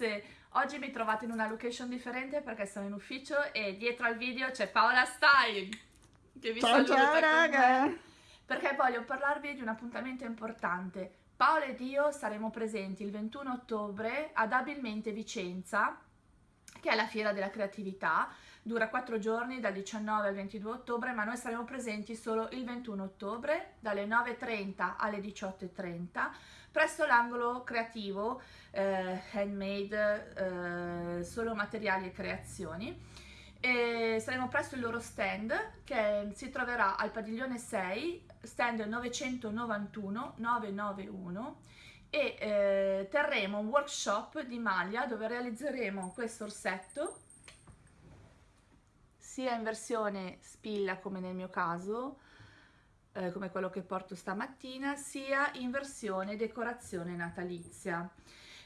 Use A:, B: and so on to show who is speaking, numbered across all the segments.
A: ragazze, oggi mi trovate in una location differente perché sono in ufficio e dietro al video c'è Paola Style che vi
B: Ciao
A: saluta
B: ciao raga!
A: perché voglio parlarvi di un appuntamento importante. Paola ed io saremo presenti il 21 ottobre ad Abilmente Vicenza che è la fiera della creatività, dura quattro giorni dal 19 al 22 ottobre, ma noi saremo presenti solo il 21 ottobre dalle 9.30 alle 18.30 presso l'angolo creativo eh, handmade, eh, solo materiali e creazioni. E saremo presso il loro stand che si troverà al padiglione 6, stand 991 991 e eh, terremo un workshop di maglia dove realizzeremo questo orsetto sia in versione spilla come nel mio caso eh, come quello che porto stamattina sia in versione decorazione natalizia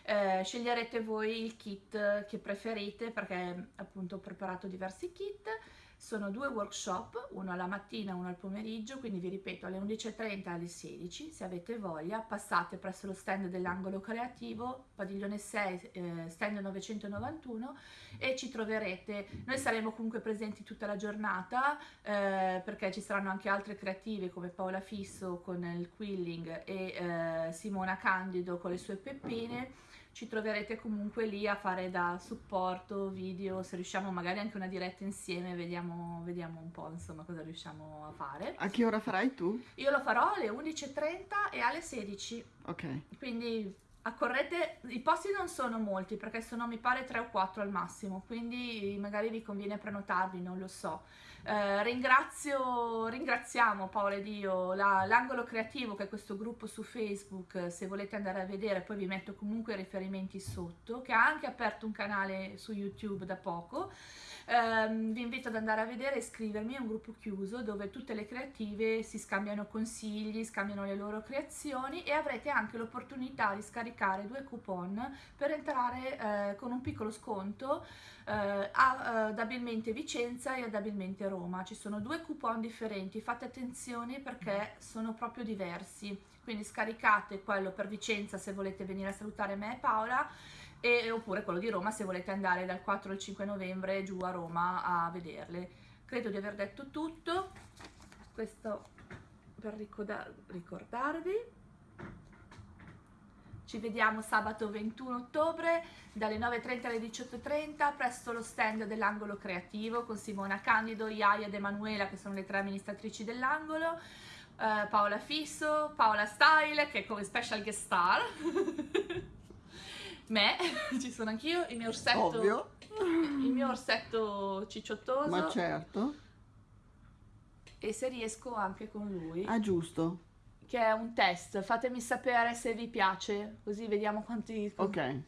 A: eh, sceglierete voi il kit che preferite perché appunto ho preparato diversi kit. Sono due workshop, uno alla mattina e uno al pomeriggio, quindi vi ripeto alle 11.30 alle 16, se avete voglia passate presso lo stand dell'angolo creativo, padiglione 6, eh, stand 991 e ci troverete, noi saremo comunque presenti tutta la giornata eh, perché ci saranno anche altre creative come Paola Fisso con il quilling e eh, Simona Candido con le sue peppine ci troverete comunque lì a fare da supporto video, se riusciamo magari anche una diretta insieme, vediamo, vediamo un po' insomma cosa riusciamo a fare.
B: A che ora farai tu?
A: Io lo farò alle 11.30 e alle 16.
B: Ok.
A: Quindi accorrete, i posti non sono molti perché sono mi pare 3 o 4 al massimo, quindi magari vi conviene prenotarvi, non lo so. Eh, ringrazio, ringraziamo Paola ed io l'angolo creativo che è questo gruppo su Facebook, se volete andare a vedere poi vi metto comunque i riferimenti sotto, che ha anche aperto un canale su YouTube da poco. Eh, vi invito ad andare a vedere e iscrivermi, è un gruppo chiuso dove tutte le creative si scambiano consigli, scambiano le loro creazioni e avrete anche l'opportunità di scaricare due coupon per entrare eh, con un piccolo sconto eh, ad Abilmente Vicenza e ad Abilmente Roma. Ci sono due coupon differenti, fate attenzione perché sono proprio diversi, quindi scaricate quello per Vicenza se volete venire a salutare me e Paola e, oppure quello di Roma se volete andare dal 4 al 5 novembre giù a Roma a vederle. Credo di aver detto tutto, questo per ricordarvi. Ci vediamo sabato 21 ottobre dalle 9.30 alle 18.30 presso lo stand dell'angolo creativo con Simona Candido, Iaia ed Emanuela che sono le tre amministratrici dell'angolo, eh, Paola Fisso, Paola Style che è come special guest star. me, ci sono anch'io, il mio orsetto,
B: Ovvio.
A: il mio orsetto cicciottoso.
B: Ma certo.
A: E se riesco anche con lui.
B: Ah, giusto.
A: Che è un test, fatemi sapere se vi piace, così vediamo quanti...
B: Ok.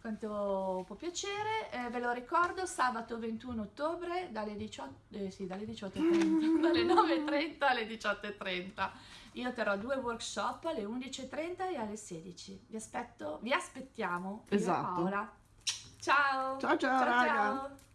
A: Quanto può piacere, eh, ve lo ricordo, sabato 21 ottobre dalle 18, eh, sì, dalle 18.30, dalle 9.30 alle 18.30. Io terrò due workshop alle 11.30 e alle 16. Vi aspetto, vi aspettiamo.
B: Esatto.
A: Paola. Ciao.
B: Ciao ciao, ciao raga. Ciao.